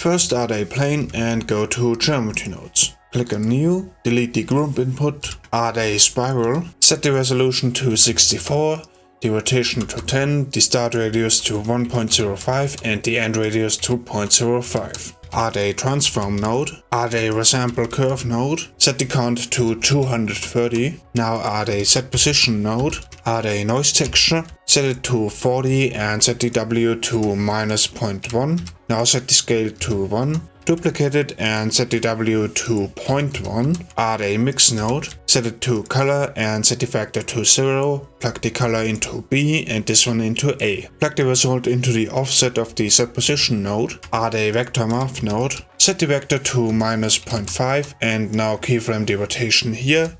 First add a plane and go to geometry nodes. Click on new, delete the group input, add a spiral, set the resolution to 64, the rotation to 10, the start radius to 1.05 and the end radius to 0.05. Add a transform node, add a resample curve node, set the count to 230. Now add a set position node, add a noise texture, set it to 40 and set the W to minus 0.1. Now set the scale to 1 Duplicate it and set the W to 0.1, add a mix node, set it to color and set the factor to 0, plug the color into B and this one into A. Plug the result into the offset of the set position node, add a vector math node, set the vector to minus 0.5 and now keyframe the rotation here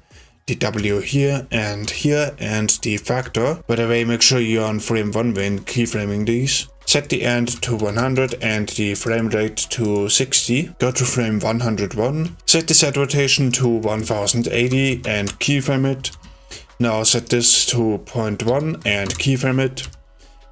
W here and here and the factor. By the way, make sure you're on frame 1 when keyframing these. Set the end to 100 and the frame rate to 60. Go to frame 101. Set the set rotation to 1080 and keyframe it. Now set this to 0.1 and keyframe it.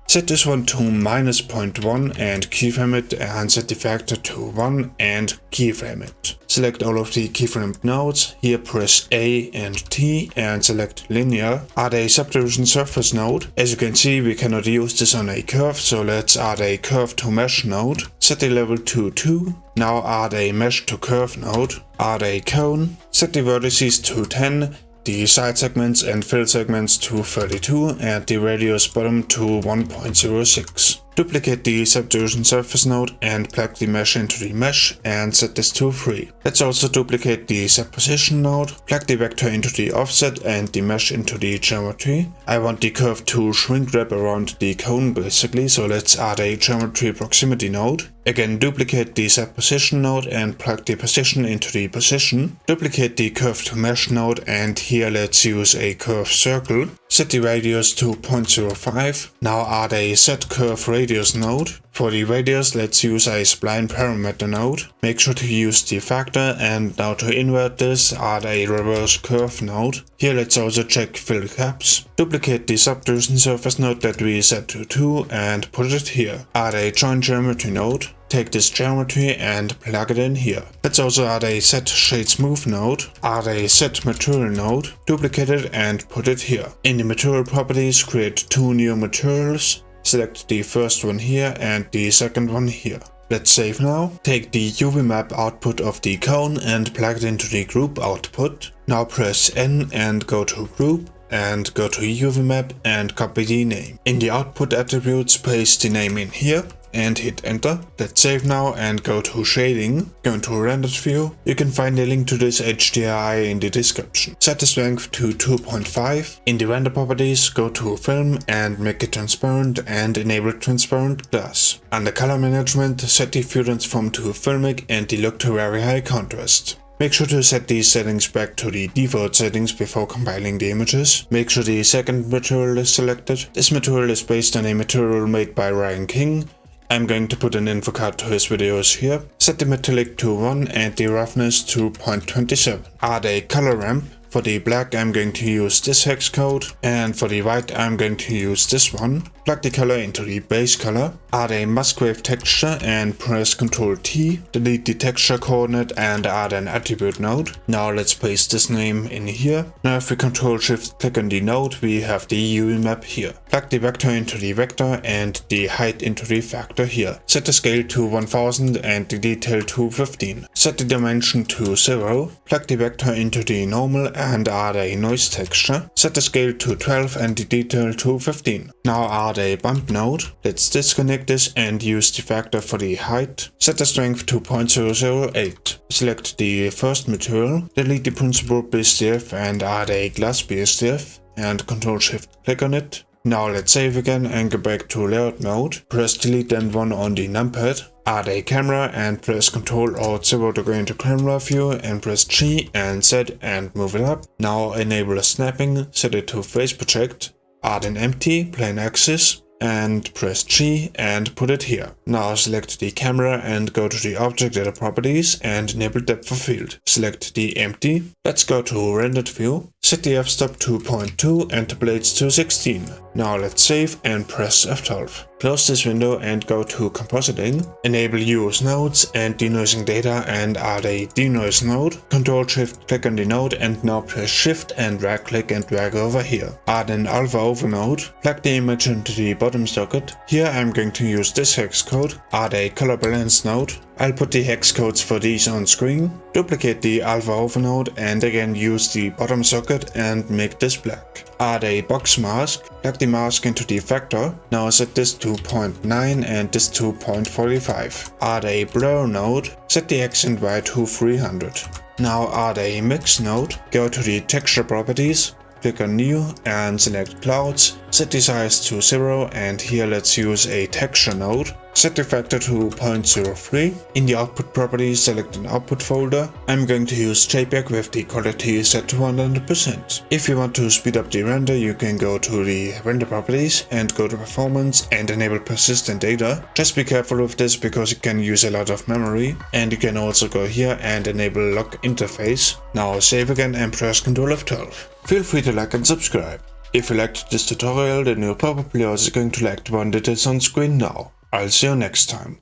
Set this one to minus 0.1 and keyframe it and set the factor to 1 and keyframe it. Select all of the keyframed nodes, here press A and T and select linear. Add a subdivision surface node. As you can see we cannot use this on a curve so let's add a curve to mesh node. Set the level to 2. Now add a mesh to curve node. Add a cone. Set the vertices to 10 the side segments and fill segments to 32 and the radius bottom to 1.06. Duplicate the subdivision surface node and plug the mesh into the mesh and set this to 3. Let's also duplicate the set position node, plug the vector into the offset and the mesh into the geometry. I want the curve to shrink wrap around the cone basically, so let's add a geometry proximity node. Again, duplicate the set position node and plug the position into the position. Duplicate the curve to mesh node and here let's use a curve circle. Set the radius to 0.05. Now add a set curve radius node. For the radius, let's use a spline parameter node. Make sure to use the factor and now to invert this, add a reverse curve node. Here let's also check fill caps. Duplicate the subdivision surface node that we set to 2 and put it here. Add a join geometry node. Take this geometry and plug it in here. Let's also add a set shade smooth node, add a set material node, duplicate it and put it here. In the material properties create two new materials, select the first one here and the second one here. Let's save now. Take the UV map output of the cone and plug it into the group output. Now press N and go to group and go to UV map and copy the name. In the output attributes paste the name in here and hit enter. Let's save now and go to shading, go into rendered view. You can find a link to this HDRI in the description. Set the strength to 2.5. In the render properties, go to film and make it transparent and enable transparent glass. Under color management, set the view transform to filmic and the look to very high contrast. Make sure to set these settings back to the default settings before compiling the images. Make sure the second material is selected. This material is based on a material made by Ryan King I'm going to put an info card to his videos here. Set the metallic to 1 and the roughness to 0.27. Add a color ramp for the black I'm going to use this hex code and for the white I'm going to use this one. Plug the color into the base color, add a Musgrave texture and press Ctrl T, delete the texture coordinate and add an attribute node. Now let's paste this name in here. Now if we Ctrl Shift click on the node we have the UV map here. Plug the vector into the vector and the height into the factor here. Set the scale to 1000 and the detail to 15. Set the dimension to 0. Plug the vector into the normal and add a noise texture. Set the scale to 12 and the detail to 15. Now add a bump node. Let's disconnect this and use the factor for the height. Set the strength to 0.008. Select the first material, delete the Principled BSDF and add a glass BSDF and Ctrl Shift click on it. Now let's save again and go back to layout mode. Press delete and 1 on the numpad add a camera and press Ctrl Alt 0 to go into camera view and press G and Z and move it up. Now enable snapping, set it to face project, add an empty plain axes and press G and put it here. Now select the camera and go to the object data properties and enable depth of field. Select the empty. Let's go to rendered view. Set the f-stop to 0.2 and the blades to 16. Now let's save and press F12. Close this window and go to compositing. Enable use nodes and denoising data and add a denoise node. Control shift click on the node and now press shift and right click and drag over here. Add an alpha over node. Plug the image into the bottom socket. Here I'm going to use this hex code. Add a color balance node. I'll put the hex codes for these on screen. Duplicate the alpha over node and again use the bottom socket and make this black. Add a box mask. Plug the mask into the effector. Now set this to 0.9 and this to 0.45. Add a blur node. Set the X and Y to 300. Now add a mix node. Go to the texture properties. Click on new and select clouds. Set the size to 0 and here let's use a texture node. Set the factor to 0.03. In the output properties select an output folder. I'm going to use JPEG with the quality set to 100%. If you want to speed up the render you can go to the render properties and go to performance and enable persistent data. Just be careful with this because it can use a lot of memory and you can also go here and enable lock interface. Now save again and press Ctrl F12. Feel free to like and subscribe. If you liked this tutorial then you're probably also going to like the one that is on screen now. I'll see you next time.